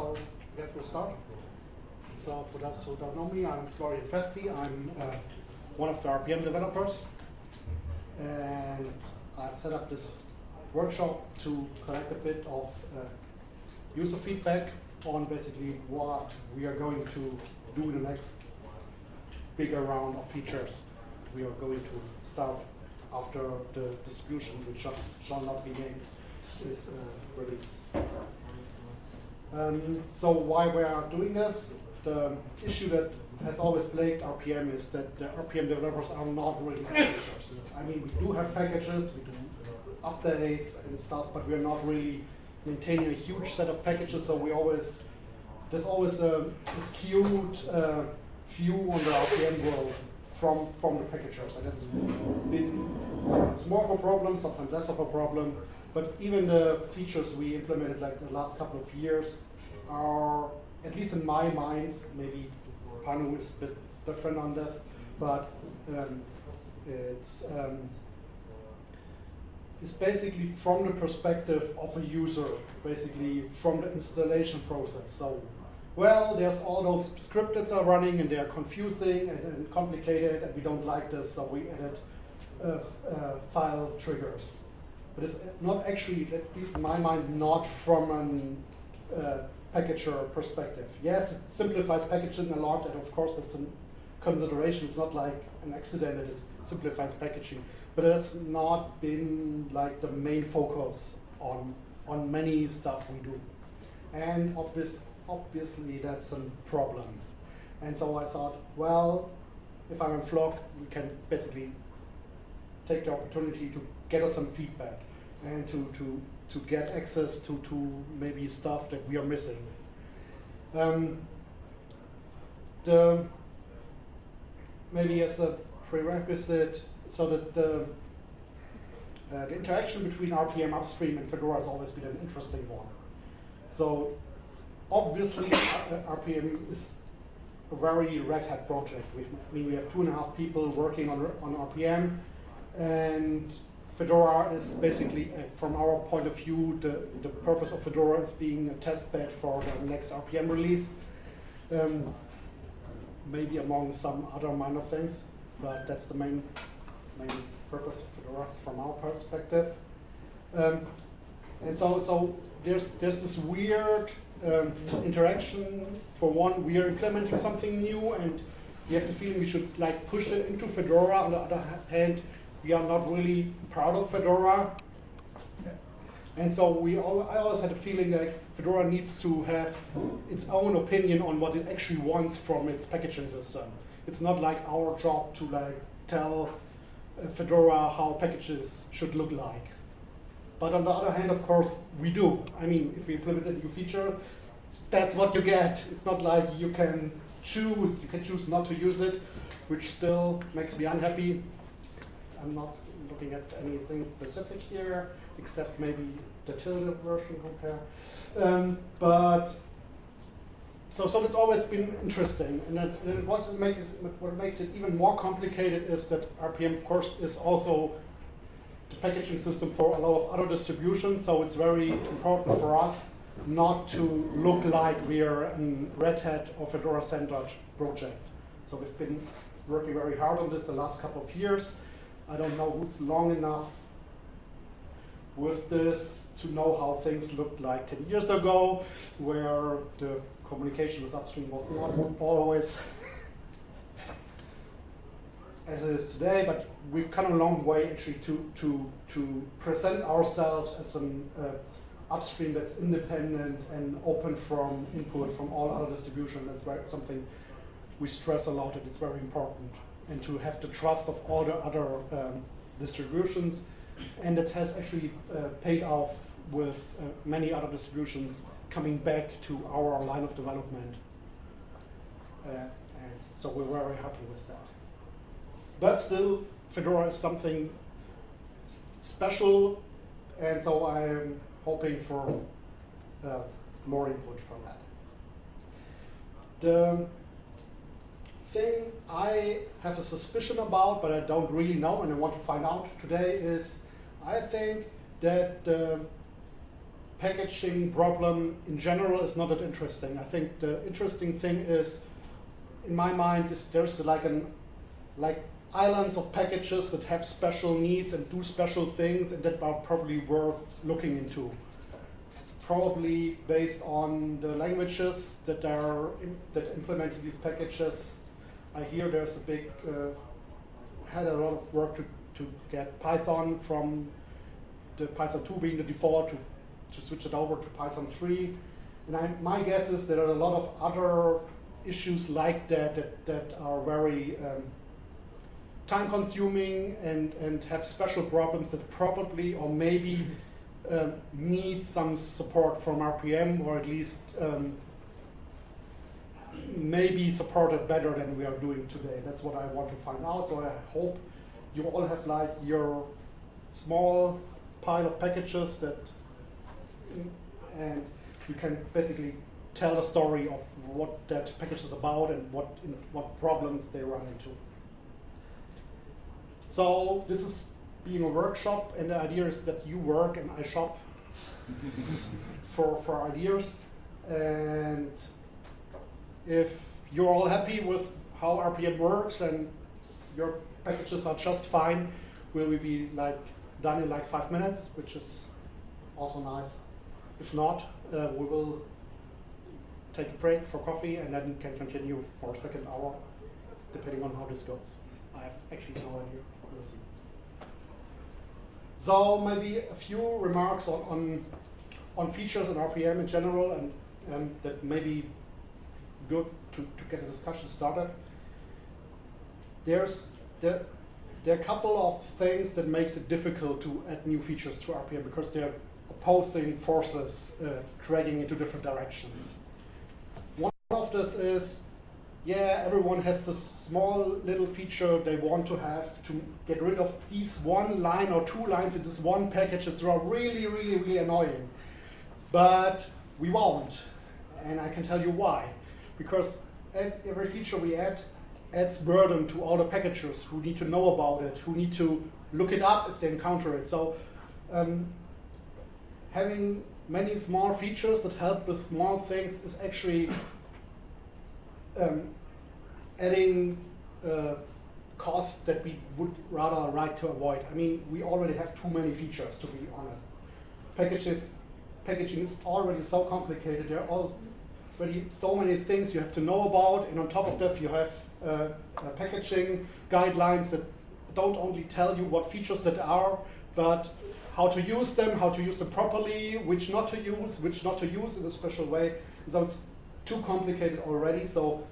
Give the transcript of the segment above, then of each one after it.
so I guess we'll start. So for those who don't know me, I'm Florian Festi. I'm uh, one of the RPM developers. And I've set up this workshop to collect a bit of uh, user feedback on basically what we are going to do in the next bigger round of features we are going to start after the distribution, which shall, shall not be named, is uh, released. Um, so why we are doing this? The issue that has always plagued RPM is that the RPM developers are not really packagers. I mean, we do have packages, we do updates and stuff, but we're not really maintaining a huge set of packages, so we always, there's always a, a skewed uh, view on the RPM world from, from the packagers, and it's been sometimes more of a problem, sometimes less of a problem, but even the features we implemented like the last couple of years are, at least in my mind, maybe Panu is a bit different on this, but um, it's, um, it's basically from the perspective of a user, basically from the installation process. So, well, there's all those scripts that are running and they're confusing and, and complicated and we don't like this, so we added uh, uh, file triggers but it's not actually, at least in my mind, not from a uh, packager perspective. Yes, it simplifies packaging a lot, and of course that's a consideration. It's not like an accident that it simplifies packaging, but it's not been like the main focus on on many stuff we do. And obvious, obviously that's a problem. And so I thought, well, if I'm in Flock, we can basically take the opportunity to get us some feedback and to, to, to get access to, to maybe stuff that we are missing. Um, the, maybe as a prerequisite, so that the, uh, the interaction between RPM upstream and Fedora has always been an interesting one. So obviously RPM is a very Red Hat project. We, I mean, we have two and a half people working on, on RPM, and Fedora is basically, uh, from our point of view, the, the purpose of Fedora is being a test bed for the next RPM release. Um, maybe among some other minor things, but that's the main, main purpose of Fedora from our perspective. Um, and so, so there's, there's this weird um, interaction. For one, we are implementing something new, and we have the feeling we should like push it into Fedora. On the other hand, we are not really proud of Fedora. And so we all, I always had a feeling that Fedora needs to have its own opinion on what it actually wants from its packaging system. It's not like our job to like tell uh, Fedora how packages should look like. But on the other hand, of course, we do. I mean, if we implement a new feature, that's what you get. It's not like you can choose, you can choose not to use it, which still makes me unhappy. I'm not looking at anything specific here, except maybe the tilde version compare. Um, but so, so it's always been interesting, and it, it what makes what makes it even more complicated is that RPM, of course, is also the packaging system for a lot of other distributions. So it's very important for us not to look like we are a Red Hat or Fedora-centered project. So we've been working very hard on this the last couple of years. I don't know who's long enough with this to know how things looked like 10 years ago, where the communication with upstream was not always as it is today, but we've come a long way actually to, to, to present ourselves as an uh, upstream that's independent and open from input from all other distributions. That's something we stress a lot and it's very important and to have the trust of all the other um, distributions. And it has actually uh, paid off with uh, many other distributions coming back to our line of development. Uh, and so we're very happy with that. But still, Fedora is something special, and so I'm hoping for uh, more input from that. The thing I have a suspicion about, but I don't really know and I want to find out today is I think that the packaging problem in general is not that interesting. I think the interesting thing is, in my mind, is there's like an like islands of packages that have special needs and do special things and that are probably worth looking into. Probably based on the languages that are that implemented these packages. I hear there's a big uh, had a lot of work to, to get Python from the Python 2 being the default to to switch it over to Python 3. And I, my guess is there are a lot of other issues like that that, that are very um, time consuming and, and have special problems that probably or maybe um, need some support from RPM or at least um, maybe supported better than we are doing today. That's what I want to find out. So I hope you all have like your small pile of packages that and you can basically tell the story of what that package is about and what in, what problems they run into. So this is being a workshop, and the idea is that you work and I shop for for ideas. And if you're all happy with how RPM works and your packages are just fine, will we be like done in like five minutes, which is also nice. If not, uh, we will take a break for coffee and then can continue for a second hour, depending on how this goes. I have actually no idea. We'll see. So maybe a few remarks on, on, on features in RPM in general, and that may good to, to get a discussion started. There's there, there are a couple of things that makes it difficult to add new features to RPM because they're opposing forces uh, dragging into different directions. One of this is, yeah, everyone has this small little feature they want to have to get rid of these one line or two lines in this one package. that's really, really, really annoying. But we won't, and I can tell you why. Because every feature we add adds burden to all the packagers who need to know about it, who need to look it up if they encounter it. So um, having many small features that help with small things is actually um, adding uh, costs that we would rather like to avoid. I mean, we already have too many features, to be honest. Packages, packaging is already so complicated. There are already so many things you have to know about, and on top of that, you have uh, uh, packaging guidelines that don't only tell you what features that are, but how to use them, how to use them properly, which not to use, which not to use in a special way. So it's too complicated already. So,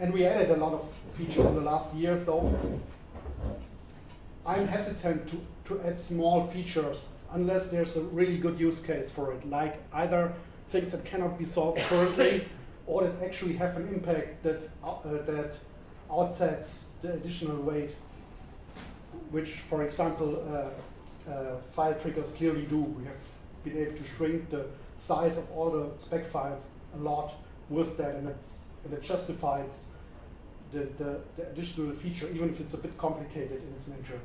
and we added a lot of features in the last year. So I'm hesitant to, to add small features unless there's a really good use case for it, like either things that cannot be solved currently or that actually have an impact that, uh, that outsets the additional weight, which, for example, uh, uh, file triggers clearly do. We have been able to shrink the size of all the spec files a lot with that, and, and it justifies the, the, the, additional feature, even if it's a bit complicated in its nature.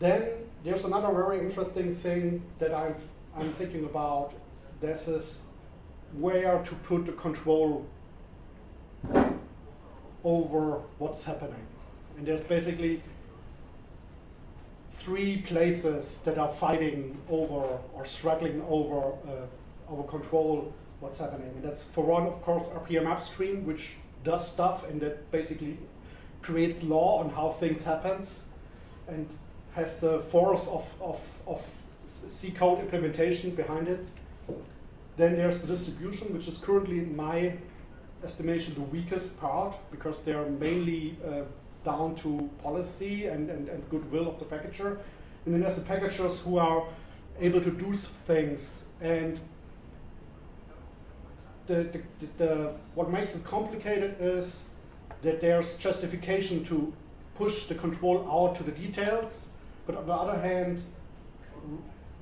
Then there's another very interesting thing that i I'm thinking about. This is where to put the control over what's happening. And there's basically three places that are fighting over or struggling over uh, over control what's happening. And that's for one, of course, RPM upstream, which does stuff and that basically creates law on how things happens and has the force of, of, of C code implementation behind it. Then there's the distribution, which is currently, in my estimation, the weakest part because they are mainly uh, down to policy and, and, and goodwill of the packager. And then there's the packagers who are able to do things. And the, the, the, the, what makes it complicated is that there's justification to push the control out to the details. But on the other hand,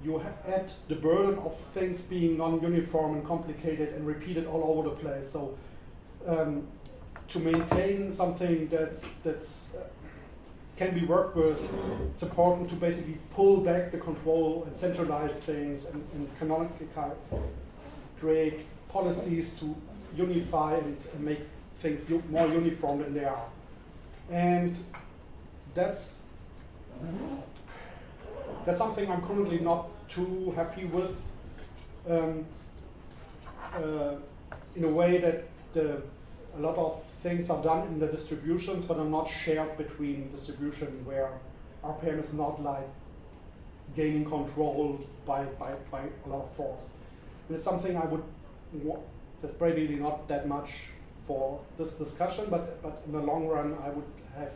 you add the burden of things being non-uniform and complicated and repeated all over the place. So um, to maintain something that's that's uh, can be worked with. It's important to basically pull back the control and centralize things and, and canonically create policies to unify and, and make things more uniform than they are. And that's that's something I'm currently not too happy with. Um, uh, in a way that the, a lot of things are done in the distributions, but are not shared between distribution where RPM is not like gaining control by, by, by a lot of force. And it's something I would, that's probably not that much for this discussion, but, but in the long run, I would have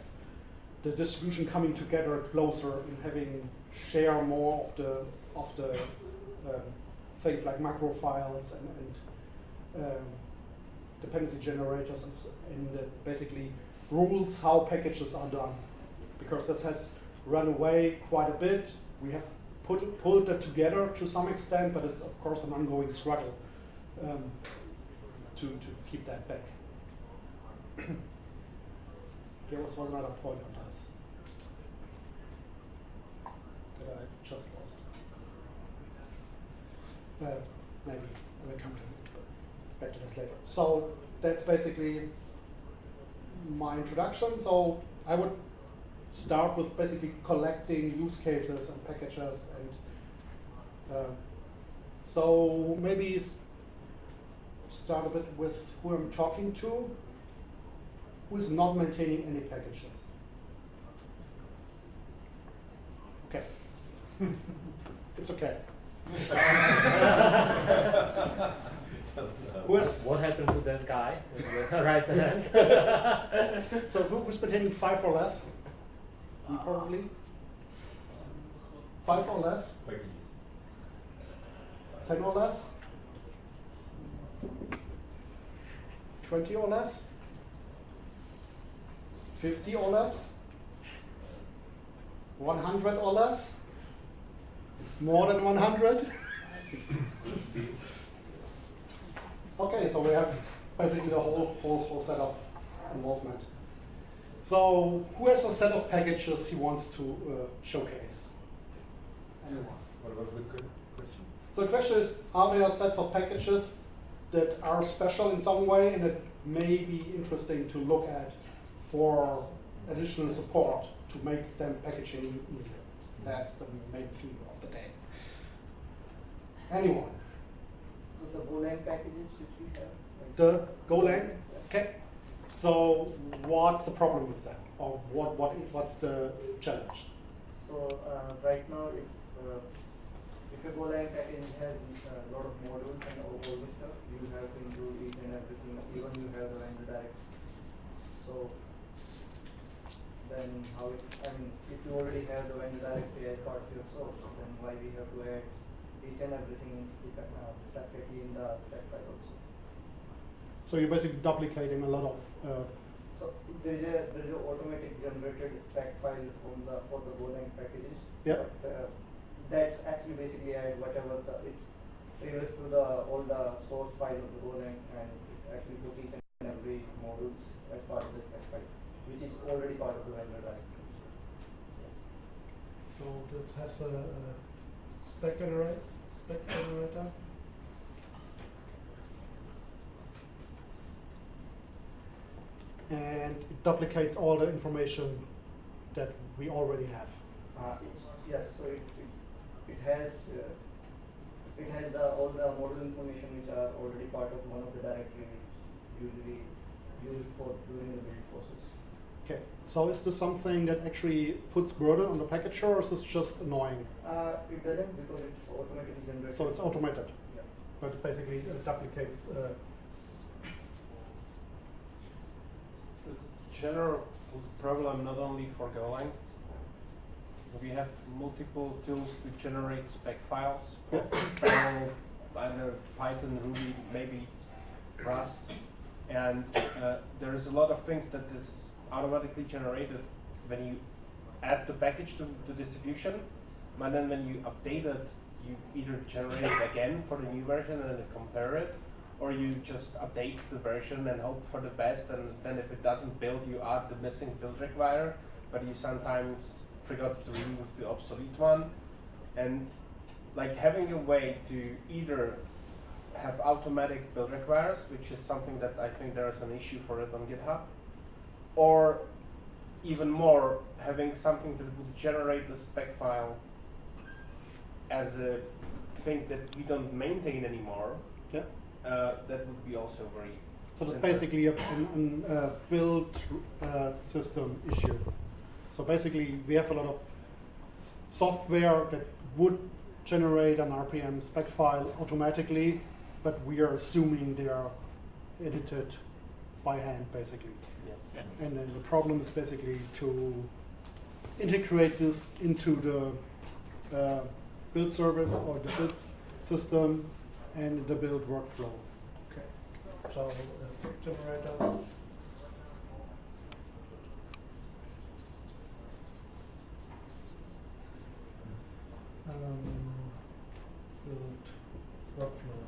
the distribution coming together closer and having share more of the, of the um, things like macro files and, and um, dependency generators and, basically rules how packages are done. Because this has run away quite a bit. We have put, pulled it together to some extent, but it's of course an ongoing struggle um, to, to keep that back. there was one other point on this that I just lost. Uh, maybe we'll come to back to this later. So that's basically my introduction. So I would start with basically collecting use cases and packages and uh, so maybe start a bit with who I'm talking to, who is not maintaining any packages. Okay. it's okay. Was what happened to that guy? Raise hand. so who was maintaining five or less? You probably. Five or less? Ten or less? Twenty or less? Fifty or less? One hundred or less? More than one hundred? Okay, so we have basically the whole, whole, whole set of involvement. So who has a set of packages he wants to uh, showcase? Anyone? What was the question? So the question is, are there sets of packages that are special in some way and that may be interesting to look at for additional support to make them packaging easier? That's the main theme of the day. Anyone? the Golang packages which we have? The Golang? Okay. So what's the problem with that? Or what, what is, what's the challenge? So uh, right now, if uh, if a Golang package has a lot of modules and all, this stuff, you have to include each and everything, even you have the vendor direct. So then how it, I mean, if you already have the vendor directory as part of your source, then why we have to add each and everything uh, separately in the spec file also. So you're basically duplicating a lot of. Uh, so there is a there is an automatic generated spec file from the for the Golang packages. Yeah. But uh, that's actually basically add whatever the it triggers to the all the source file of the Golang and it actually put each and every modules as part of the spec file, which is already part of the vendor directory. So that has a, a spec generator. And it duplicates all the information that we already have. Uh, yes, so it, it, it has uh, it has the, all the model information which are already part of one of the directories usually used for during the build process. Okay, so is this something that actually puts burden on the packager or is this just annoying? Uh, it doesn't because it's automatically generated. So it's automated, Yeah. but it basically uh, duplicates. Uh, It's general problem not only for Golang. We have multiple tools to generate spec files. Yeah. Perl, I know, Python, Ruby, maybe Rust. And uh, there is a lot of things that is automatically generated when you add the package to the distribution, but then when you update it, you either generate it again for the new version and then compare it, or you just update the version and hope for the best, and then if it doesn't build, you add the missing build require. but you sometimes forgot to remove the obsolete one. And like having a way to either have automatic build requires, which is something that I think there is an issue for it on GitHub, or even more, having something that would generate the spec file as a thing that we don't maintain anymore, Yeah. uh, that would be also very. So it's basically a, an, an, uh, build uh, system issue. So basically, we have a lot of software that would generate an RPM spec file automatically, but we are assuming they are edited by hand, basically. Yes. And then the problem is basically to integrate this into the uh, build service or the build system and the build workflow. Okay. So let's generator. Um, build workflow.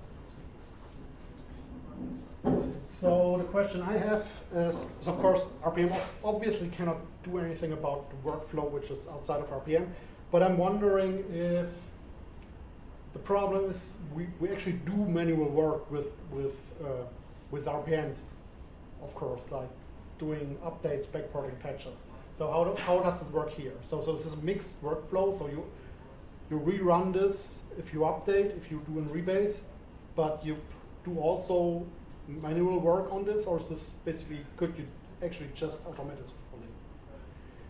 So the question I have is, is of course, RPM obviously cannot do anything about the workflow, which is outside of RPM. But I'm wondering if the problem is we, we actually do manual work with with uh, with RPMs, of course, like doing updates, backporting patches. So how do, how does it work here? So so this is a mixed workflow. So you you rerun this if you update, if you do in rebase, but you do also manual work on this, or is this basically could you actually just automate this fully?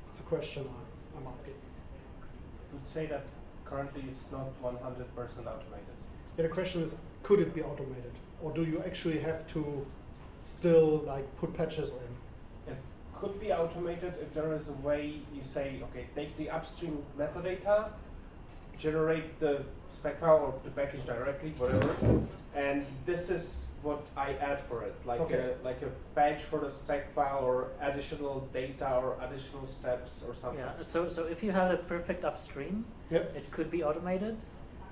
It's a question I, I'm asking. would say that currently it's not 100% automated. Yeah, the question is, could it be automated, or do you actually have to still like put patches in? It could be automated if there is a way you say, okay, take the upstream metadata, generate the spec file or the package directly, whatever, and this is what I add for it, like Okay. a like a patch for the spec file or additional data or additional steps or something. Yeah, so, so if you had a perfect upstream, Yep. it could be automated.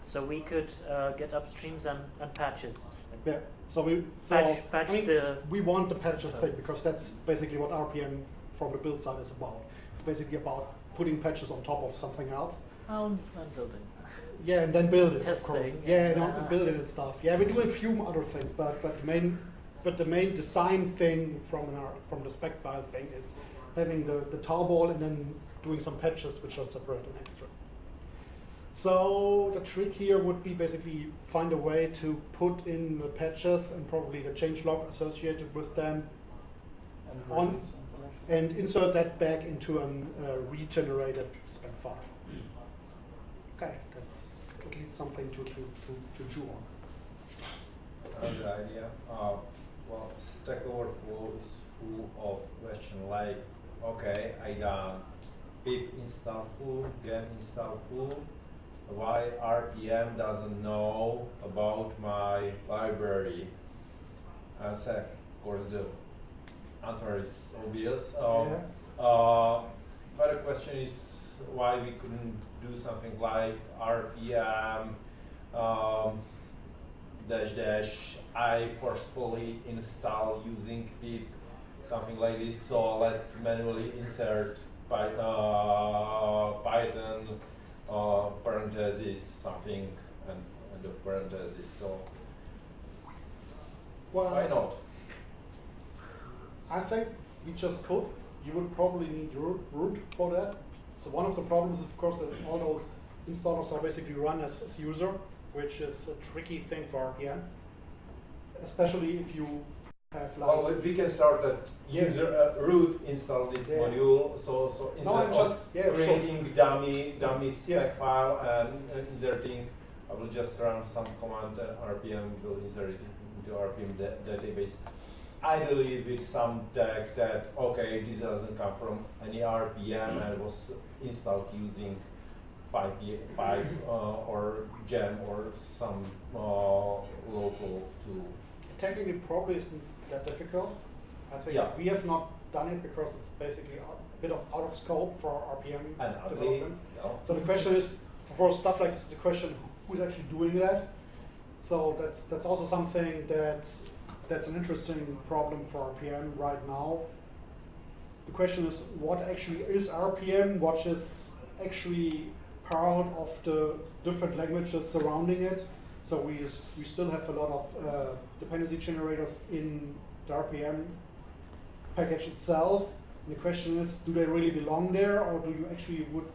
So we could uh, get upstreams and, and patches. Yeah. So we so Patch- patch I mean, the- we want the patches thing because that's basically what RPM from the build side is about. It's basically about putting patches on top of something else. Um, and building. Yeah, and then build it, of course. Testing, Yeah, yeah. no, build it and stuff. Yeah, we do a few other things, but but the main but the main design thing from our from the spec file thing is having the the tarball and then doing some patches which are separate and extra. So the trick here would be basically find a way to put in the patches and probably the change log associated with them And on and insert that back into a uh, regenerated spec file. Okay, that's at least something to, to, to, to chew on. Another idea. Uh, well, Stack Overflow is full of question like, okay, I done pip install full, gem install full. Why RPM doesn't know about my library? Uh, so, of course, the answer is obvious. Um, uh, but the question is why we couldn't do something like RPM um, dash dash I forcefully install using pip something like this. So let manually insert Py, uh, Python uh, parentheses something and, and the parentheses. So Well, why not? I think we just could. You would probably need root, root for that. So one of the problems, of course, that all those installers are basically run as, as user, which is a tricky thing for RPM. Especially if you have like. Well, we can start a Yeah. user uh, root install this Yeah. module. So so No, I'm instead just- of yeah, sure. creating dummy dummy Yeah. spec file and inserting, I will just run some command uh, RPM will insert it into RPM da- database. Ideally with some tag that okay this doesn't come from any RPM and was installed using 5 five uh, or gem or some uh, local tool. Technically, probably isn't that difficult. I think Yeah. we have not done it because it's basically a bit of out of scope for RPM And ugly, development. no. So the question is, for stuff like this, the question who's actually doing that. So that's that's also something that that's an interesting problem for RPM right now. the question is what actually is RPM, what is actually part of the different languages surrounding it. So we, we still have a lot of uh, dependency generators in the RPM package itself. And the question is, do they really belong there, or do you actually would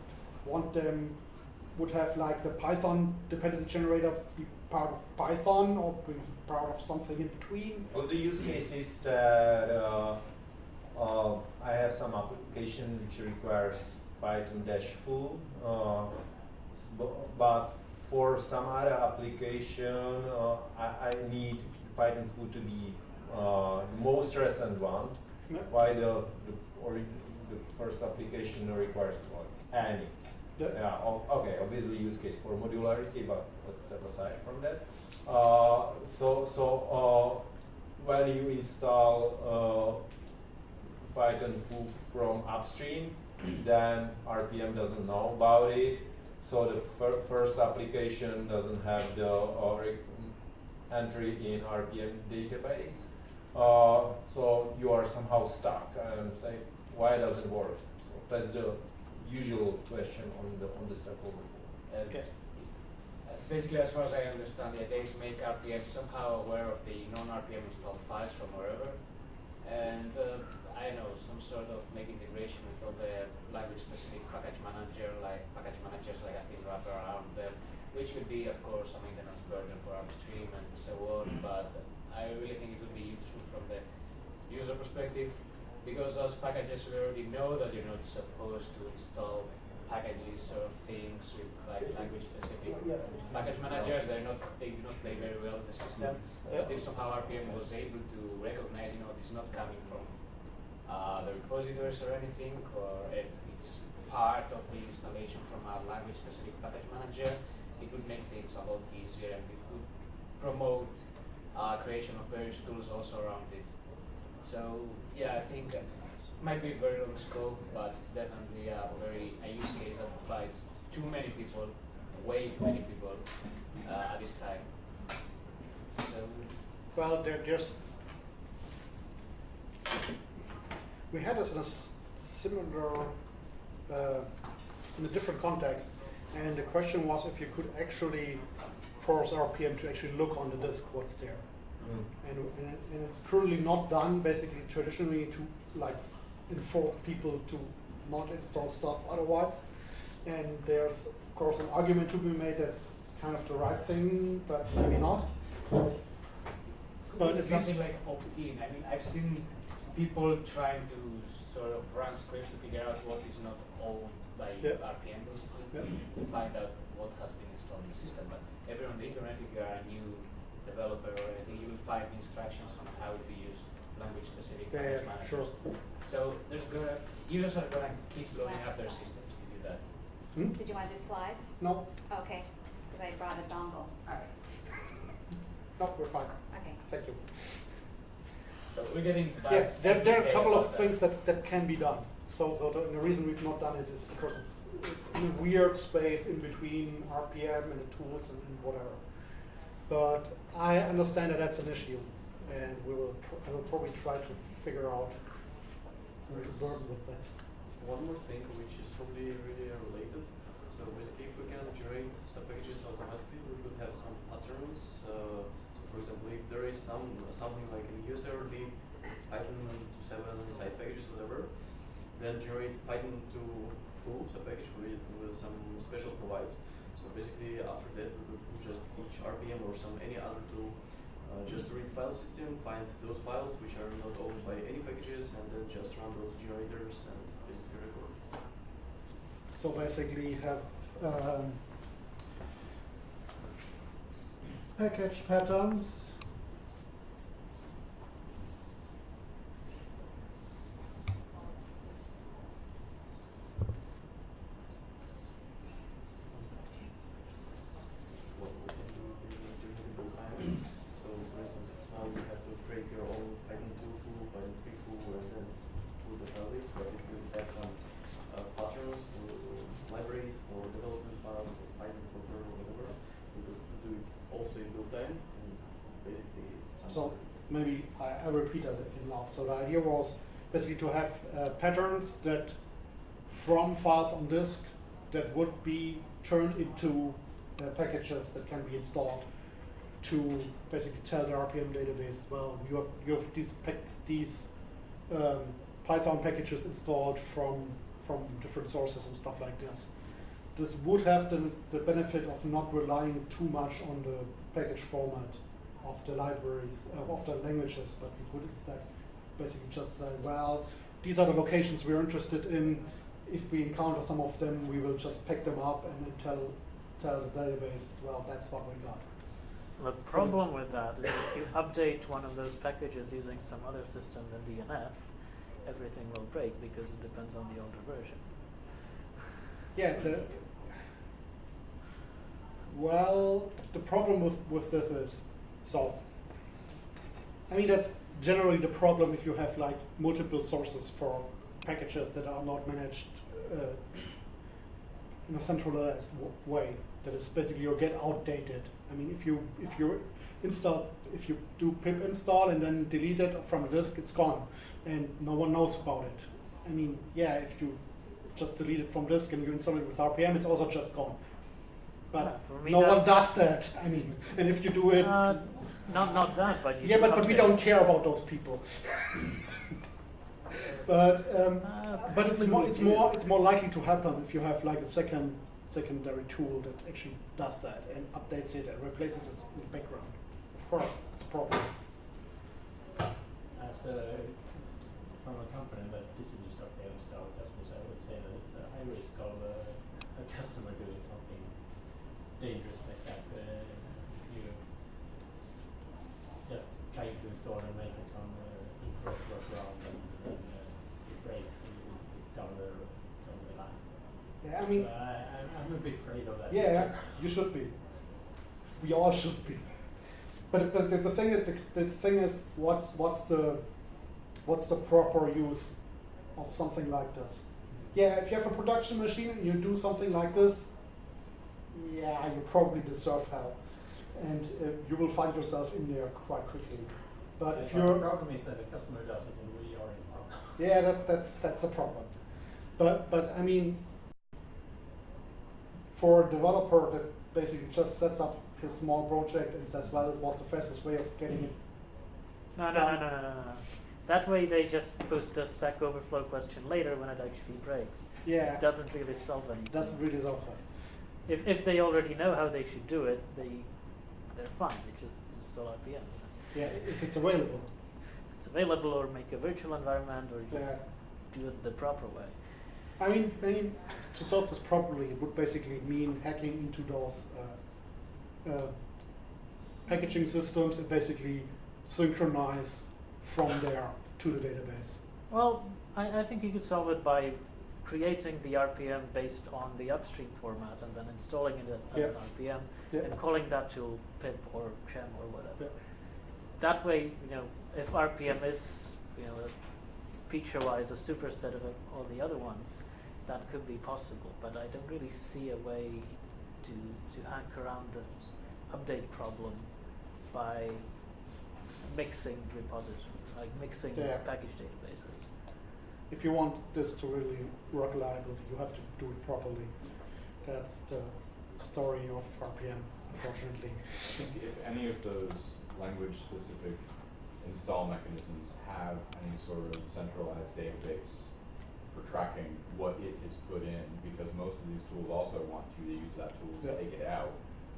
want them, would have like the Python dependency generator be part of Python, or part of something in between? Well, the use case is that uh, uh, I have some application which requires Python dash full, uh, but for some other application, uh, I, I need Python full to be uh, most recent one. Yeah. Why the, the, or the first application requires one, any. Yeah. Yeah, o- okay, obviously use case for modularity, but let's step aside from that. Uh, so, so, uh, when you install, uh, Python foo from upstream, then RPM doesn't know about it. So the fir- first application doesn't have the, uh, entry in RPM database. Uh, so you are somehow stuck and say, why does it work? So that's the usual question on the, on the Stack Overflow. Okay. uh, Basically, as far as I understand, the to make RPM somehow aware of the non-RPM installed files from wherever. And uh, I know, some sort of make integration with all the language-specific package manager, like package managers like I think wrap around them, which would be, of course, a maintenance burden for upstream and so on. But I really think it would be useful from the user perspective, because as packages we already know that you're not supposed to install packages or things with like language specific package managers. They're not they do not play very well in the system. But if somehow RPM was able to recognize, you know, it's not coming from uh, the repositories or anything, or it, it's part of the installation from a language specific package manager, it would make things a lot easier and it would promote uh, creation of various tools also around it. So yeah, I think uh, might be a very long scope, but it's definitely a very a use case that applies to many people, way too many people uh, at this time. So Well, they're just. We had this in a similar, uh, in a different context, and the question was if you could actually force RPM to actually look on the disk what's there. Mm. And, and, and it's currently not done basically traditionally to like enforce people to not install stuff otherwise. And there's of course an argument to be made that's kind of the right thing, but maybe not. But it's at something like opt-in. I mean, I've seen people trying to sort of run scripts to figure out what is not owned by Yeah. RPM basically Yeah. to find out what has been installed in the system. But everywhere on the internet, if you are a new developer or anything, you will find instructions on how to use language-specific Yeah, package yeah, managers. sure. So there's gonna users are gonna keep blowing up their systems to do that. Hmm? Did you want to do slides? No, Okay, because I brought a dongle. Alright. no, we're fine. Okay. Thank you. So we're getting back. Yes, there, there are a couple of that. things that, that can be done. So, so the, the reason we've not done it is because it's, it's in a weird space in between RPM and the tools and, and whatever. But I understand that that's an issue, and we will, I will probably try to figure out how to burden with that. One more thing which is probably really related. So basically if we can generate some packages automatically, we could have some patterns. Uh, for example, if there is some something like a user lib Python to 7 site packages, whatever, then generate Python to full sub package with, with some special provides. Basically after that we could just teach RPM or some any other tool uh, just to read file system, find those files which are not owned by any packages, and then just run those generators and basically record. So basically have, um, package patterns. What we can do during during the time. So for instance, now you have to create your own Python 2 full, Python 3 full, and then pull the file list. But if you have some uh, patterns for libraries, for development files, for Python for Perl, whatever, you could do it also in real time and basically. some- So maybe I, I repeat that again loud. So the idea was basically to have uh, patterns that from files on disk that would be turned into uh, packages that can be installed to basically tell the RPM database, well, you have, you have these, these um, Python packages installed from, from different sources and stuff like this. This would have the, the benefit of not relying too much on the package format of the libraries, uh, of the languages, but we could instead basically just say, well, these are the locations we're interested in. If we encounter some of them, we will just pick them up and then tell, tell the database, well, that's what we got. The problem with that is if you update one of those packages using some other system than DNF, everything will break because it depends on the older version. Yeah, the, well, the problem with, with this is, so, I mean, that's generally the problem if you have like multiple sources for packages that are not managed uh, in a centralized w- way. That is basically you get outdated. I mean, if you if you install if you do pip install and then delete it from the disk, it's gone, and no one knows about it. I mean, yeah, if you just delete it from disk and you install it with RPM, it's also just gone. But no one does that. I mean, and if you do it, Uh, not not that, but you yeah, do but, but we don't care about those people. but um, Uh, but it's more it's do. more it's more likely to happen if you have like a second secondary tool that actually does that and updates it and replaces it in the background. Of course, it's a problem. As a, from a company that distributes RPMs to our customers, I would say that it's a high risk of uh, a customer doing something dangerous like that. Uh, you just trying to install and make some uh, incorrect workaround and then uh, it breaks and you will be down the, down the line. Yeah, I mean, So I, I'm, I'm a bit afraid of that. yeah, you should be. We all should be. But but the, the thing is the, the thing is what's what's the what's the proper use of something like this? Yeah, if you have a production machine and you do something like this, yeah, you probably deserve hell, and uh, you will find yourself in there quite quickly. But if your problem is that the customer does it and we are in problem. yeah, that, that's that's a problem. But but I mean, for a developer that basically just sets up his small project and says, well, it was the fastest way of getting it. No, no, no, no, no, no, no. That way they just post the Stack Overflow question later when it actually breaks. Yeah, It doesn't really solve anything. doesn't really solve that. If if they already know how they should do it, they they're fine. They just install RPM. Yeah, if it's available. It's available, or make a virtual environment, or just Yeah. do it the proper way. I mean, I mean, to solve this properly, it would basically mean hacking into those uh, uh, packaging systems and basically synchronize from there to the database. Well, I, I think you could solve it by creating the RPM based on the upstream format and then installing it as, Yeah. an RPM Yeah. and calling that tool pip or gem or whatever. Yeah. That way, you know, if RPM is, you know, feature-wise a superset of all the other ones, that could be possible. But I don't really see a way to to hack around the update problem by mixing repositories, like mixing package databases. If you want this to really work reliably, you have to do it properly. That's the story of RPM, unfortunately. I think if any of those language-specific install mechanisms have any sort of centralized database for tracking what it has put in, because most of these tools also want you to use that tool to Yeah. take it out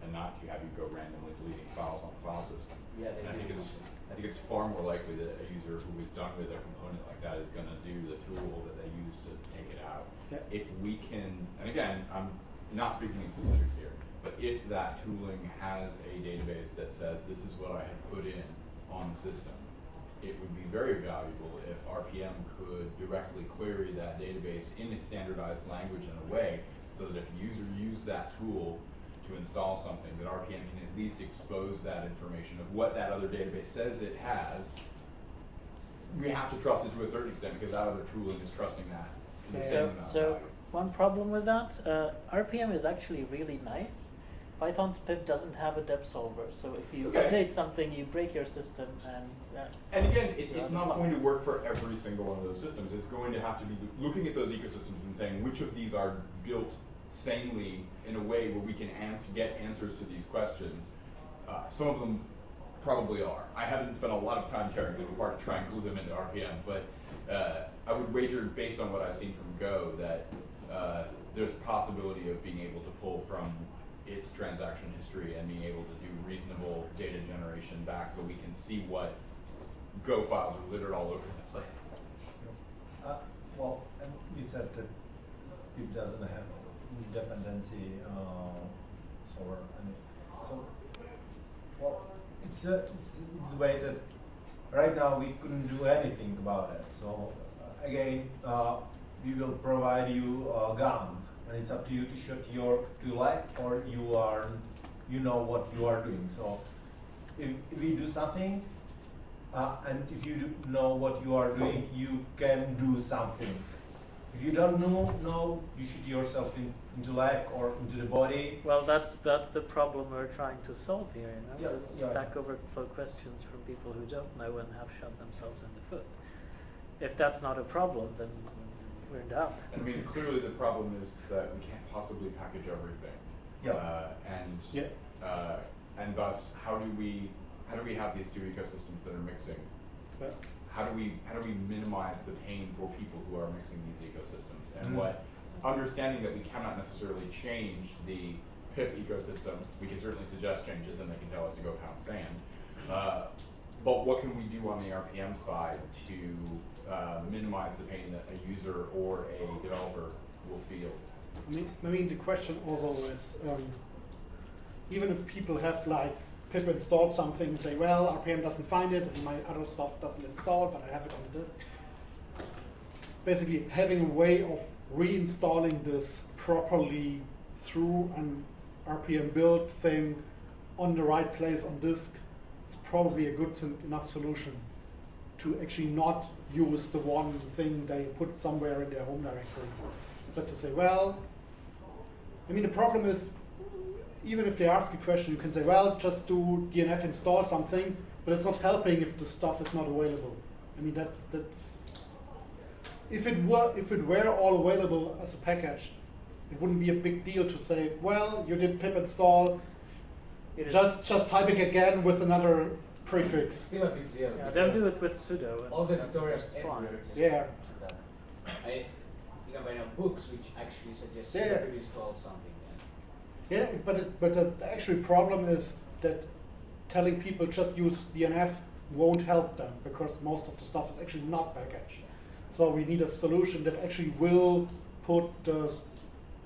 and not to have you go randomly deleting files on the file system. Yeah, they And I think do. it's, I think it's far more likely that a user who is done with a component like that is gonna do the tool that they use to take it out. Yeah. If we can, and again, I'm not speaking in specifics here, but if that tooling has a database that says this is what I have put in on the system, it would be very valuable if RPM could directly query that database in a standardized language in a way so that if a user used that tool to install something, that RPM can at least expose that information of what that other database says it has. We have to trust it to a certain extent because that other tooling is trusting that same So, so one problem with that, uh, RPM is actually really nice Python's pip doesn't have a dep solver, so if you Okay. update something, you break your system and, uh, And again, it, it's not going to work for every single one of those systems. It's going to have to be looking at those ecosystems and saying which of these are built sanely in a way where we can ans- get answers to these questions. Uh, some of them probably are. I haven't spent a lot of time tearing them apart to try and glue them into RPM, but uh, I would wager, based on what I've seen from Go, that uh, there's possibility of being able to pull from its transaction history and being able to do reasonable data generation back so we can see what Go files are littered all over the place. Uh, well, we said that it doesn't have dependency, uh, solver, and so, well, it's, uh, it's the way that right now we couldn't do anything about it. So uh, again, uh, we will provide you a gun, and it's up to you to shoot your to leg, or you are, you know what you are doing. So if, if we do something, uh, and if you know what you are doing, you can do something. If you don't know, know you shoot yourself in, into leg or into the body. well, that's, that's the problem we're trying to solve here, you know? Yeah, Just yeah. Stack Overflow questions from people who don't know and have shot themselves in the foot. If that's not a problem, then we're in doubt. I mean, clearly the problem is that we can't possibly package everything. Yeah. Uh, and, Yeah. uh, and thus, how do we, how do we have these two ecosystems that are mixing? But How do we, how do we minimize the pain for people who are mixing these ecosystems? And Mhm. what, understanding that we cannot necessarily change the PIP ecosystem, we can certainly suggest changes and they can tell us to go pound sand. Uh, But what can we do on the RPM side to uh, minimize the pain that a user or a developer will feel? I mean, I mean, the question also is, um, even if people have like pip installed something and say, well, RPM doesn't find it and my other stuff doesn't install, but I have it on the disk. Basically, having a way of reinstalling this properly through an RPM build thing on the right place on disk is probably a good enough solution to actually not use the one thing they put somewhere in their home directory. But to say, well, I mean, the problem is, even if they ask a question, you can say, well, just do DNF install something, but it's not helping if the stuff is not available. I mean, that that's if it were if it were all available as a package, it wouldn't be a big deal to say, well, you did pip install, It is- just just type it again with another prefix. Still a big deal. Yeah, don't do it with sudo. All the tutorials it's fine. everywhere. Yeah. do that. I, you can find out books which actually suggest Yeah, you to install something. Yeah, but it, but the the actual problem is that telling people just use DNF won't help them because most of the stuff is actually not packaged. So we need a solution that actually will put the, s-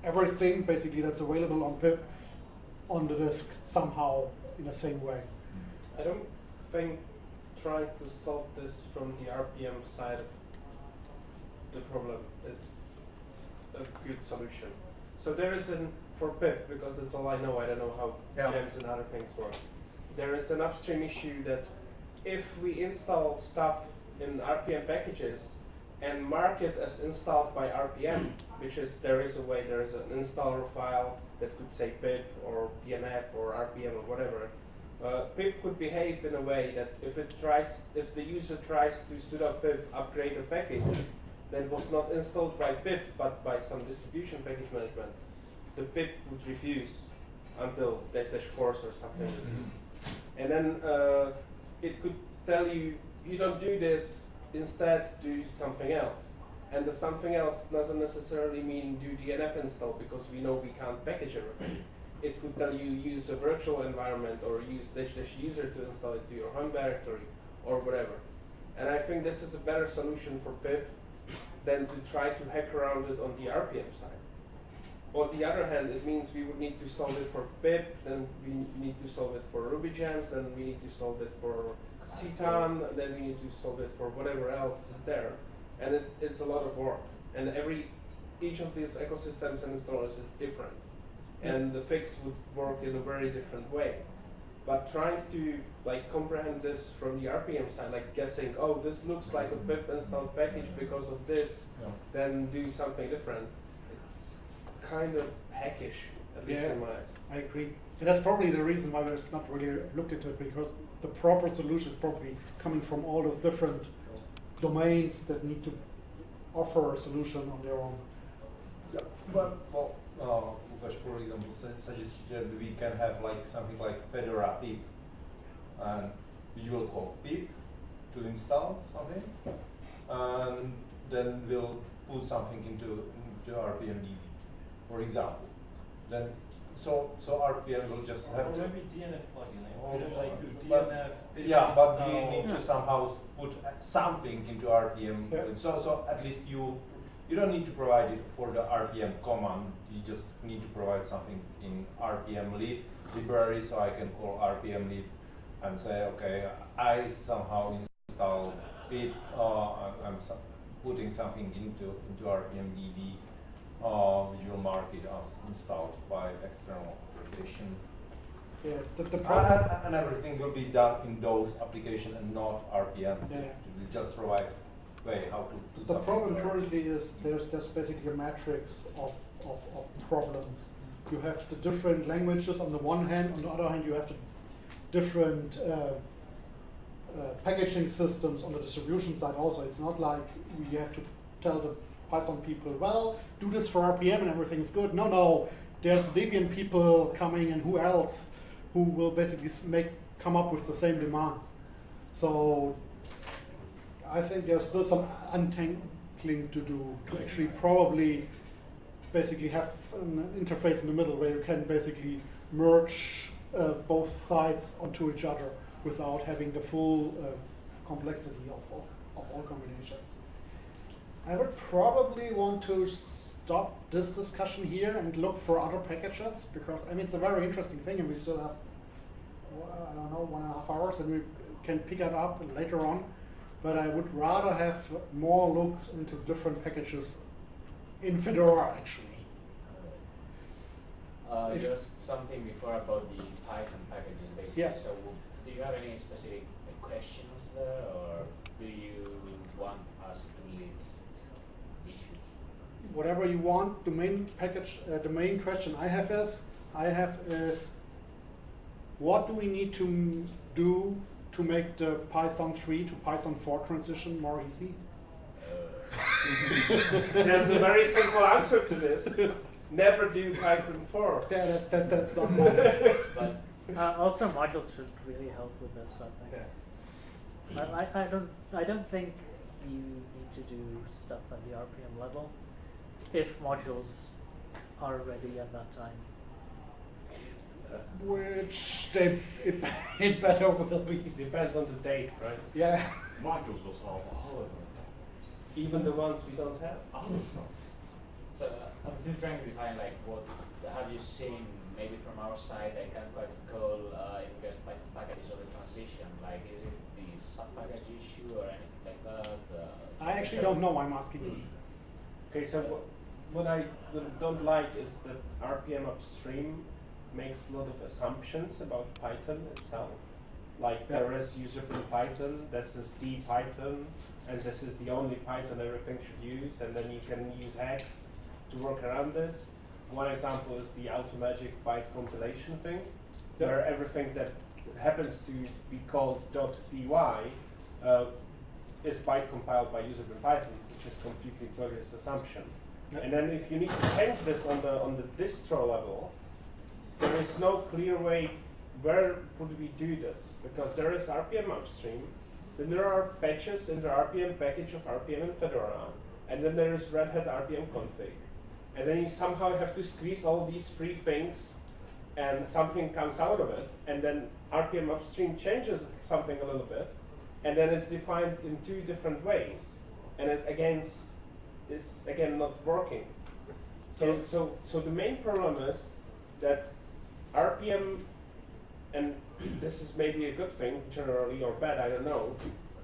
everything basically that's available on pip on the disk somehow in the same way. I don't think trying to solve this from the RPM side of the problem is a good solution. So there is an, for pip, because that's all I know, I don't know how Yeah. gems and other things work. There is an upstream issue that if we install stuff in RPM packages and mark it as installed by RPM, which is, there is a way, there is an installer file that could say pip or DNF or RPM or whatever, uh, pip could behave in a way that if it tries, if the user tries to sudo pip upgrade a package that was not installed by pip but by some distribution package management, the pip would refuse until dash dash force or something is used. And then uh, it could tell you, you don't do this, instead do something else. And the something else doesn't necessarily mean do DNF install because we know we can't package everything. It could tell you use a virtual environment or use dash dash user to install it to your home directory or whatever. And I think this is a better solution for pip than to try to hack around it on the RPM side. On the other hand, it means we would need to solve it for pip, then we need to solve it for Ruby gems, then we need to solve it for Citon, then we need to solve it for whatever else is there. And it, it's a lot of work. And every, each of these ecosystems and installers is different. And the fix would work in a very different way. But trying to like comprehend this from the RPM side, like guessing, oh, this looks like a pip installed package because of this, Yeah. then do something different. It's kind of hackish, at least Yeah. in my eyes. I agree. And that's probably the reason why we've not really looked into it, because the proper solution is probably coming from all those different domains that need to offer a solution on their own. Yeah, but, well, uh, for example, su- suggested that we can have like something like Fedora pip, and which will call pip to install something, and then we'll put something into, into RPMDB, for example. Then, so, so RPM will just have Or to. maybe DNF plugin, like, Or- put it like do but- DNF Yeah, but we install. need to somehow put uh, something into RPM. Yeah. So, so at least you, you don't need to provide it for the RPM command. You just need to provide something in RPM lib library, so I can call RPM lib and say, okay, I somehow install pip. Uh, I'm, I'm putting something into into RPM DB, uh, which market as installed by external application. Yeah, the, the And, problem. and- and everything will be done in those application and not RPM. Yeah. We just provide way how to. The problem there. currently is there's just basically a matrix of, of, of problems. You have the different languages on the one hand, on the other hand, you have the different uh, uh, packaging systems on the distribution side also. It's not like we have to tell the Python people, well, do this for RPM and everything's good. No, no, there's Debian people coming and who else who will basically make come up with the same demands. So I think there's still some untangling to do to actually probably basically have an interface in the middle where you can basically merge uh, both sides onto each other without having the full uh, complexity of, of, of all combinations. I would probably want to stop this discussion here and look for other packages because I mean it's a very interesting thing and we still have well, I don't know one and a half hours and we can pick it up later on. But I would rather have more looks into different packages in Fedora actually. Uh, just something before about the Python packages basically. Yeah. So do you have any specific questions there or do you want us to list issues? Whatever you want, the main package, uh, the main question I have is, I have is, what do we need to do to make the Python 3 to Python 4 transition more easy? There's a very simple answer to this. Never do Python 4. Yeah, that, that, that's not bad. But Uh, also, modules should really help with this. I think. Yeah. I, I, I don't. I don't think you need to do stuff at the RPM level if modules are ready at that time. Which they, it, it better will be. Depends on the date, right? Yeah. Modules will solve all of them. Even the ones we don't have. All of them. so uh, I'm still trying to define like what have you seen maybe from our side I can't quite recall uh, in regards to Python packages or the transition. Like is it the sub package issue or anything like that? Uh, I actually don't know, I'm asking you. Okay, so what, I don't like is that RPM upstream makes a lot of assumptions about Python itself. Like Yeah. there is usr bin Python, this is the Python, and this is the only Python everything should use, and then you can use X to work around this. One example is the automagic byte compilation thing, Yeah. where everything that happens to be called .py uh, is byte compiled by usr bin Python, which is completely bogus assumption. And then if you need to change this on the on the distro level, there is no clear way where would we do this because there is RPM upstream, then there are patches in the RPM package of RPM and Fedora, and then there is Red Hat RPM config, and then you somehow have to squeeze all these three things, and something comes out of it, and then RPM upstream changes something a little bit, and then it's defined in two different ways, and it again is again not working. So so so the main problem is that RPM, and this is maybe a good thing generally or bad, I don't know,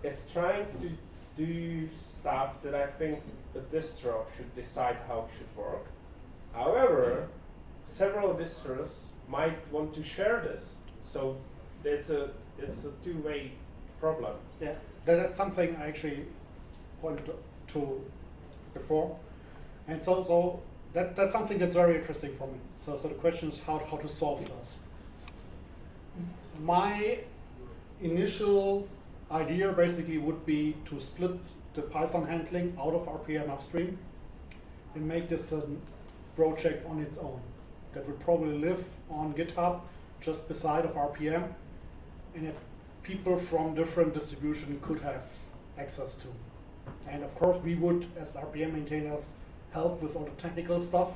is trying to do stuff that I think the distro should decide how it should work. However, several distros might want to share this, so it's a it's a two-way problem. Yeah, that, that's something I actually pointed to before. And so, so that, that's something that's very interesting for me. So, so the question is how, how to solve this. my initial idea basically would be to split the Python handling out of RPM upstream and make this a project on its own that would probably live on GitHub just beside of RPM and that people from different distribution could have access to. And of course, we would, as RPM maintainers, help with all the technical stuff,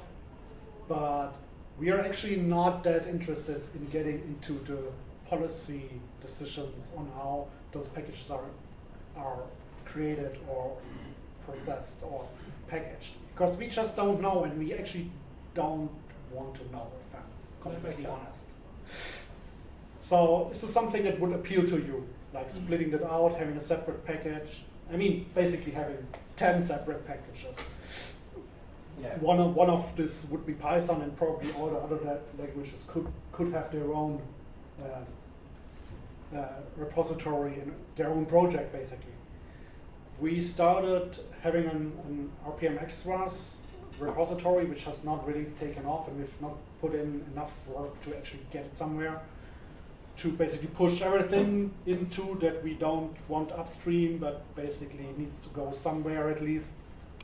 but we are actually not that interested in getting into the policy decisions on how those packages are, are created or processed or packaged. Because we just don't know and we actually don't want to know, if I'm completely honest. So this is something that would appeal to you, like splitting that out, having a separate package. I mean, basically having 10 separate packages. Yeah. One of, one of this would be Python and probably all the other la- languages could, could have their own uh, uh, repository and their own project basically. We started having an, an RPM extras repository which has not really taken off and we've not put in enough work to actually get it somewhere to basically push everything into that we don't want upstream but basically needs to go somewhere at least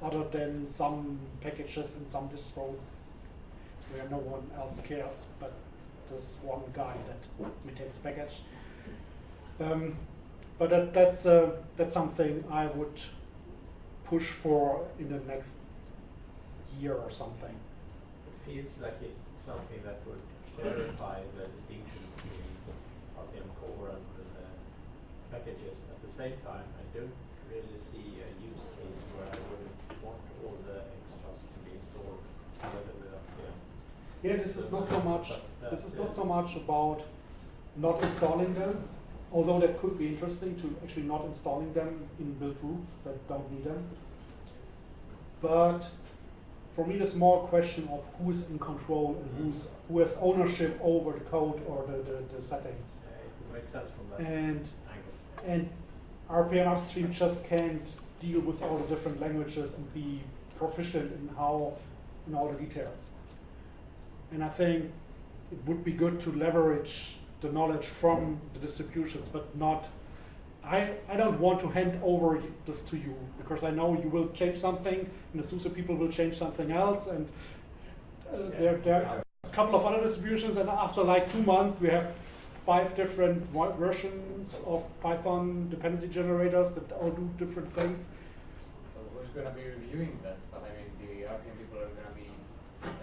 other than some packages in some distros where no one else cares but there's one guy that maintains the package. Um, but that, that's, uh, that's something I would push for in the next year or something. It feels like it's something that would clarify the distinction between RPM core and the packages. At the same time, I don't really see a use case where I would want all the extras to be installed together RPM. Yeah, this is not so much, this is not so much about not installing them, although that could be interesting to actually not installing them in build routes that don't need them. But for me, it's more a question of who's in control and who's, who has ownership over the code or the, the, the settings. Uh, It would sense from that And, angle. and RPM upstream just can't deal with all the different languages and be proficient in how, in all the details. And I think it would be good to leverage the knowledge from the distributions, but not, I, I don't want to hand over this to you, because I know you will change something, and the SUSE people will change something else, and uh, there, there are a couple of other distributions, and after like two months, we have five different versions of Python dependency generators that all do different things. So who's gonna be reviewing that stuff? I mean, the RPM people are gonna be,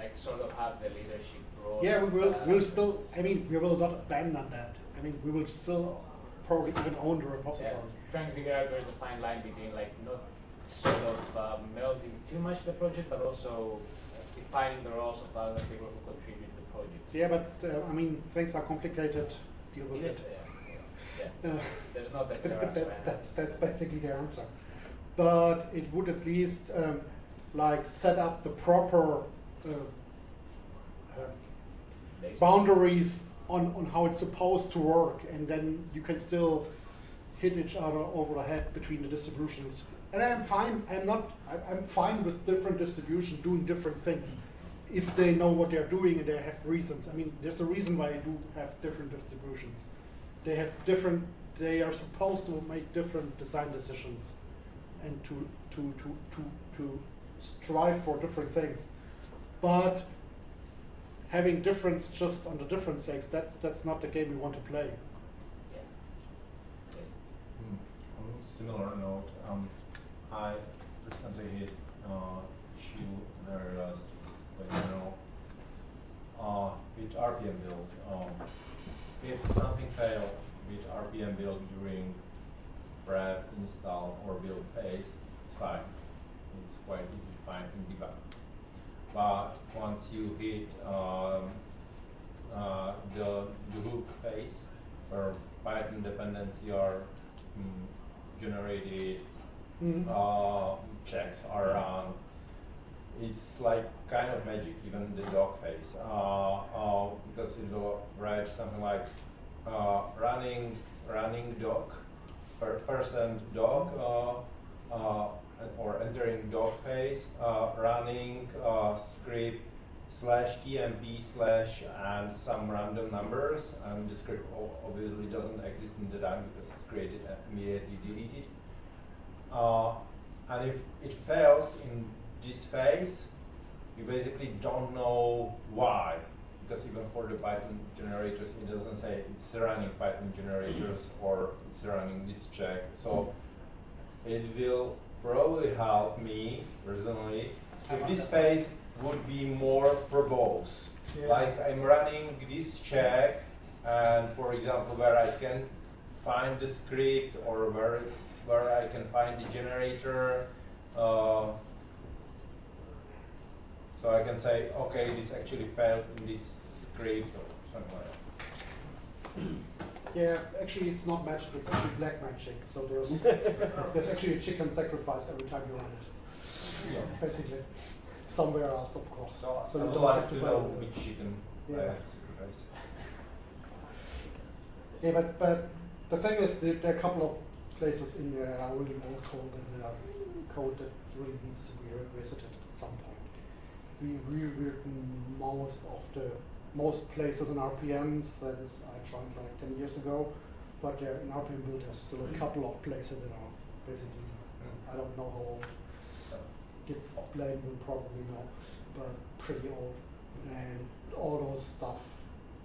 like, sort of have the leadership role. Yeah, we will, uh, we'll still, I mean, we will not abandon that. I mean, we will still probably even own the Yeah, repository. trying to figure out where's the fine line between like not sort of uh, melding too much the project, but also defining the roles of other people who contribute to the project. Yeah, but, uh, I mean, things are complicated, deal with it. yeah. Uh, There's not that That's, that's, that's basically the answer. But it would at least, um, like, set up the proper, uh, uh, boundaries on, on how it's supposed to work, and then you can still hit each other over the head between the distributions. And I'm fine, I'm not, I- I'm fine with different distributions doing different things, if they know what they're doing and they have reasons. I mean, there's a reason why you do have different distributions. They have different, they are supposed to make different design decisions and to, to, to, to, to strive for different things. But having difference just on the difference sakes, that's, that's not the game we want to play. Yeah. Okay. Hmm, On a similar note, um, I recently hit uh, issue very last quite general uh, with RPM build. Um, if something failed with RPM build during prep, install, or build phase, it's fine. It's quite easy to find in debug. But once you hit um, uh, the, the hook phase, where Python dependency are mm, generated, Mhm. uh, checks are run. It's like kind of magic, even the dog phase, uh, uh, because it will write something like uh, running running dog, per person dog, or entering dog phase, running script slash tmp slash and some random numbers and the script obviously doesn't exist in the DAG because it's created and immediately deleted. Uh, and if it fails in this phase, you basically don't know why. Because even for the Python generators, it doesn't say it's running Python generators or it's running this check. So it will probably help me personally if this phase would be more verbose. Yeah. Like I'm running this check and for example where I can find the script or where where I can find the generator. Uh, so I can say, okay, this actually failed in this script or somewhere. Yeah, actually it's not magic, it's actually black magic. So there's there's actually a chicken sacrifice every time you run it. Yeah. Basically. Somewhere else of course. So, so I you would don't like have to to know which chicken I Yeah. have to sacrifice. Yeah, but, but the thing is, there are a couple of places in there that are really old code and code that really needs to be revisited at some point. We rewritten most of the most places in RPM since I joined like 10 years ago, but there in RPM build there's still a mm-hmm. couple of places that are basically, mm-hmm. I don't know how old. Git blame will probably know, but pretty old. And all those stuff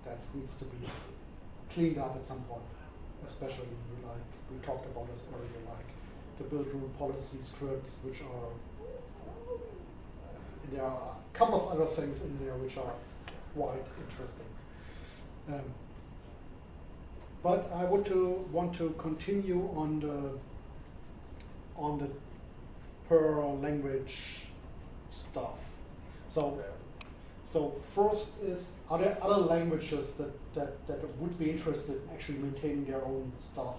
that needs to be cleaned up at some point. Especially like we talked about this earlier, like the buildroot policy scripts, which are there are a couple of other things in there which are quite interesting. Um, but I would to want to continue on the on the per language stuff. So so first is, are there other languages that, that, that would be interested in actually maintaining their own stuff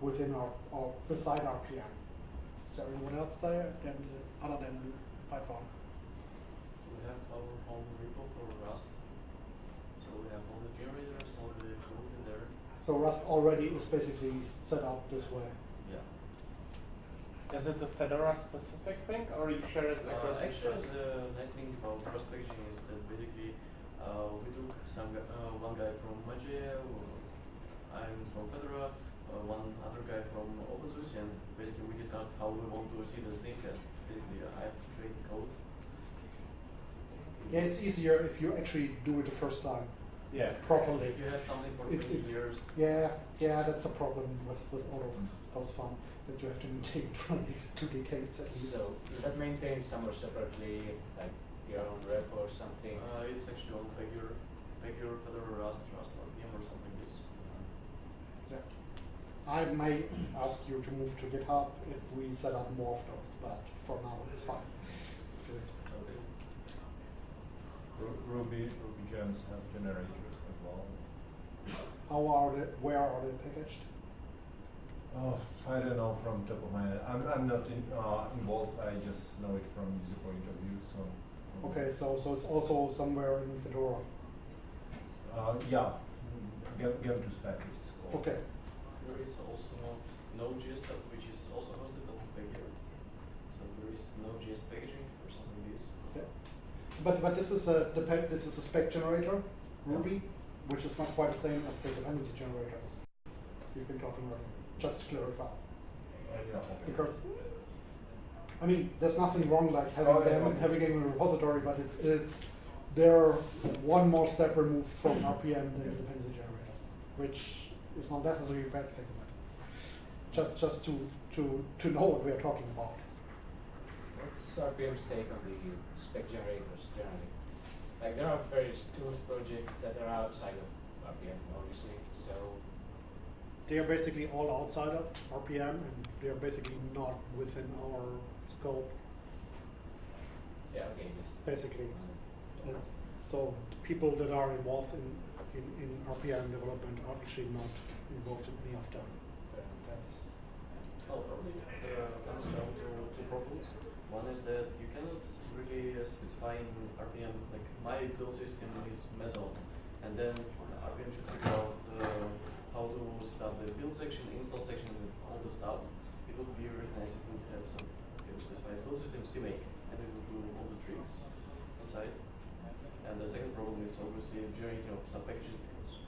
within our, or beside RPM? Is there anyone else there other than Python? We have our own repo for Rust. So we have all the generators, all the code in there. So Rust already is basically set up this way. Yeah. Is it a Fedora specific thing or you share it across Uh, actually, the the nice thing about cross packaging is that basically uh, we took some gu- uh, one guy from Mageia, I'm from Fedora, uh, one other guy from OpenSUSE, and basically we discussed how we want to see the thing, and basically uh, I create the code. Yeah, it's easier if you actually do it the first time. Yeah. Properly. If you have something for It's- 20 it's- years. Yeah, yeah, that's a problem with, with all those, those fun, that you have to maintain for at least two decades at least. So is that maintained somewhere separately, like your own repo or something? Uh, it's actually on Pagure, Pagure, Fedora, Rust, Rust RPM or something like this. Yeah. I may ask you to move to GitHub if we set up more of those, but for now it's fine. If it's- Okay. Ru- Ruby, Ruby gems have generators as well. How are they, where are they packaged? Oh, I don't know from top of my head. I'm, I'm not in, uh, involved. I just know it from user point of view. So. Okay, so, so it's also somewhere in Fedora. Uh, yeah, Gem, Gem to spec is called. Okay, There is also Node.js stuff which is also hosted on Pagure. So there is Node.js packaging or something like this. okay. But, but this is a, depend, this is a spec generator, Ruby, which is not quite the same as the dependency generators we've been talking about, just to clarify. Yeah. Because, I mean, there's nothing wrong like having Oh, yeah, them, okay. having in a repository, but it's, it's, they're one more step removed from hmm. RPM than the dependency generators, which is not necessarily a bad thing, but just, just to, to, to know what we are talking about. What's RPM's take on the spec generators generally? Like there are various tools, projects, that are outside of RPM, obviously. So They are basically all outside of RPM and they are basically not within our scope, yeah, okay. Just, basically. Uh, So people that are involved in, in, in RPM development are actually not involved in any of them. That's, Well, probably it uh, comes down to two problems. One is that you cannot really specify in RPM, like my build system is Meson, and then RPM should figure out uh, how to start the build section, install section, and all the stuff. It would be really nice if we would have some specify build system CMake, and it would do all the tricks inside. And the second problem is obviously generating of sub packages because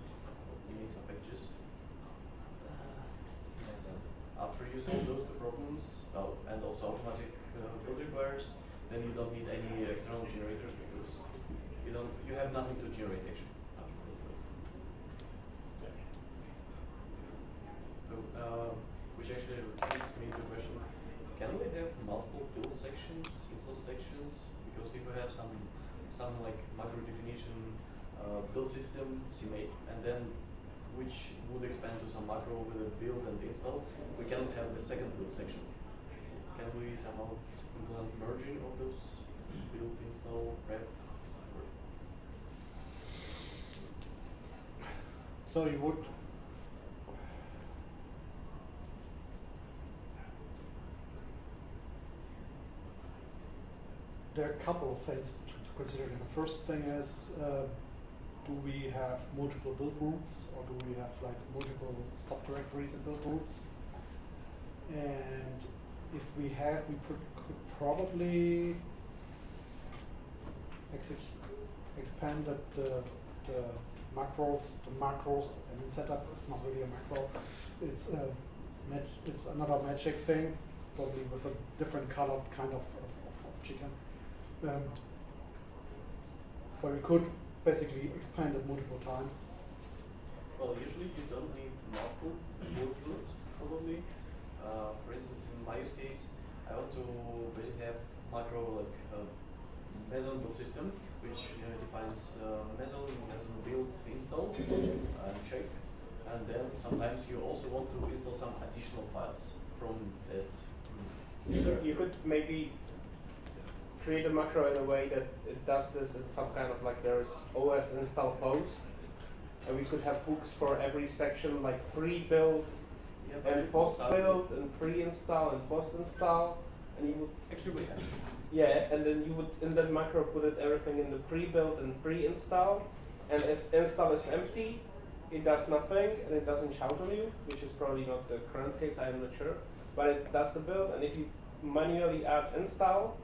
you need sub packages. Uh, After you solve those two problems, and also automatic build requires, then you don't need any external generators because you don't, you have nothing to generate actually. So, uh, which actually leads me to the question, can we have multiple build sections, install sections? Because if we have some, some like macro definition uh, build system, CMake, and then which would expand to some macro with a build and install, we cannot have the second build section. We somehow implement merging of those build, install? So you would there are a couple of things to to consider. The first thing is, uh, do we have multiple build groups or do we have like multiple subdirectories and build groups? And if we had, we could, could probably expand the, the, the macros, the macros, I mean setup is not really a macro. It's a it's another magic thing, probably with a different colored kind of, of, of, chicken. Um, where we could basically expand it multiple times. Well, usually you don't need multiple groups, probably. Uh, for instance, in my use case, I want to basically have macro like uh, Meson build system, which uh, defines uh, Meson, Meson build, install, and check. And then sometimes you also want to install some additional files from that. So you could maybe create a macro in a way that it does this in some kind of like there's OS install post, and we could have hooks for every section like pre-build and it will start with- post-build and pre-install and post-install, and you would Actually, we have. yeah, and then you would in that macro put it everything in the pre-build and pre-install, and if install is empty, it does nothing and it doesn't shout on you, which is probably not the current case. I am not sure, but it does the build, and if you manually add install,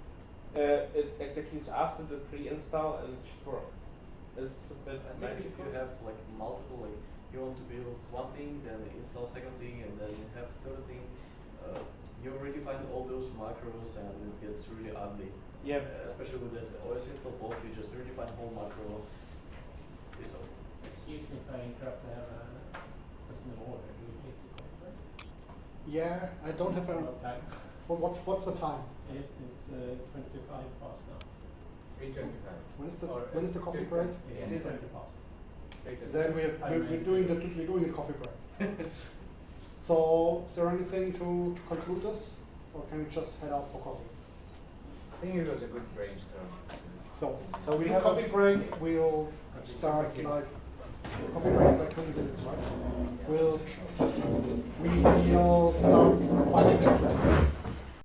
uh, it executes after the pre-install and it should work. It's a bit I think if you have like multiple, like you want to build one thing, then install second thing, and then you have third thing, uh, you already find all those macros and it gets really ugly. Yep. Uh, especially with that OS install post, you just redefine the whole macro. It's all. Excuse me if I interrupt, I have a question of order, do you take the conference? Yeah, I don't have a, What time? what, what's, what's the time? It, it's uh, twenty-five past now. Three twenty-five. When is the, Or, when is the uh, coffee break? It is twenty past. Then we have, Five we're, we're doing the, we're doing a coffee break. So, is there anything to, to conclude this, or can we just head out for coffee? I think it was a good brainstorm. So, So we have a- coffee break, we'll start like, coffee break is like twenty minutes, right? We'll, we will start five minutes later.